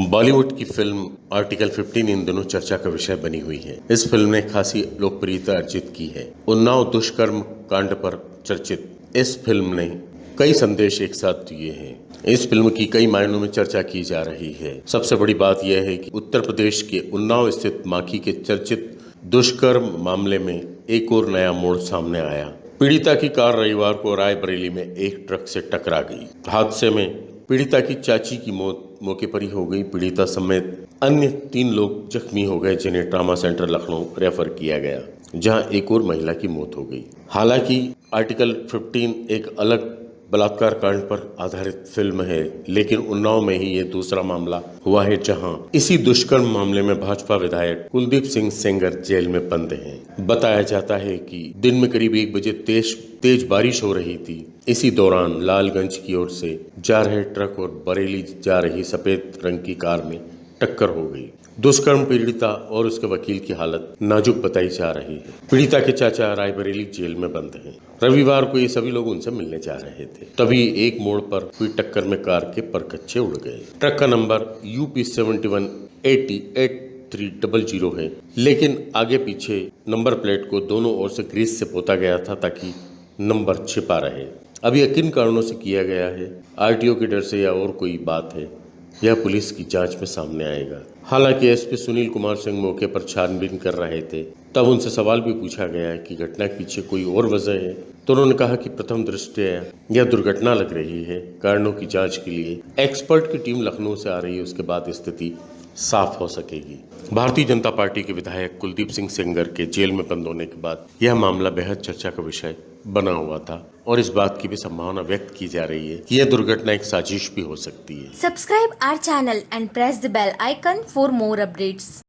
बॉलीवुड की film article 15 इन दिनों चर्चा का विषय बनी हुई है। इस फ़िल्म ने खासी लोकप्रियता अर्जित की है। उन्नाव दुष्कर्म कांड पर चर्चित इस फ़िल्म ने कई संदेश एक साथ दिए हैं। इस फ़िल्म की कई मायनों में चर्चा की जा रही है। सबसे बड़ी बात यह है कि उत्तर प्रदेश के उन्नाव स्थित माखी के चर्चित दुष्कर्म मामले में एक और नया मोड़ सामने आया। पीड़िता की कार रविवार को रायबरेली में एक ट्रक से टकरा गई। हादसे में पीड़िता की चाची की मौत मौके पर ही हो गई। पीड़िता समेत अन्य तीन लोग जख्मी हो गए, जिन्हें ट्रामा सेंटर लखनऊ रेफर किया गया, जहाँ एक और महिला की मौत हो गई। हालाँकि आर्टिकल 15 एक अलग बलात्कार कांड पर आधारित फ़िल्म है, लेकिन उन्नाव में ही ये दूसरा मामला हुआ है, जहाँ इसी दुष्कर्म मामले में भाजपा विधायक कुलदीप सिंह सेंगर जेल में बंद हैं। बताया जाता है कि दिन में करीब एक बजे तेज तेज बारिश हो रही थी। इसी दौरान लालगंज की ओर से जा रहे ट्रक और बरेली जा रही सफ़ेद रंग की कार में टक्कर हो गई। दुष्कर्म, पीड़िता और उसके वकील की हालत नाजुक बताई जा रही है। पीड़िता के चाचा रायबरेली जेल में बंद हैं। रविवार को ये सभी लोग उनसे मिलने जा रहे थे। तभी एक मोड़ पर हुई टक्कर में कार के परकच्चे उड़ गए। ट्रक का number UP seventy one eighty eight three double zero है। लेकिन आगे पीछे नंबर प्लेट को दोनों ओर से ग्रीस से पोता गया था ताकि नंबर छिपा रहे। अब यह किन कारणों से किया गया है? आरटीओ के डर से या और कोई बात है? यह पुलिस की जाँच में सामने आएगा। हालाँकि एसपी सुनील कुमार सिंह मौके पर छानबीन कर रहे थे, तब उनसे सवाल भी पूछा गया कि घटना के पीछे कोई और वजह है। तो उन्होंने कहा कि प्रथम दृष्टया यह दुर्घटना लग रही है। कारणों की जाँच के लिए एक्सपर्ट की टीम लखनऊ से आ रही है, उसके बाद स्थिति साफ़ हो सकेगी भारतीय जनता पार्टी के विधायक कुलदीप सिंह सेंगर के जेल में बंद होने के बाद यह मामला बेहद चर्चा का विषय बना हुआ था और इस बात की भी संभावना व्यक्त की जा रही है कि यह दुर्घटना एक साजिश भी हो सकती है subscribe our channel and press the bell icon for more updates.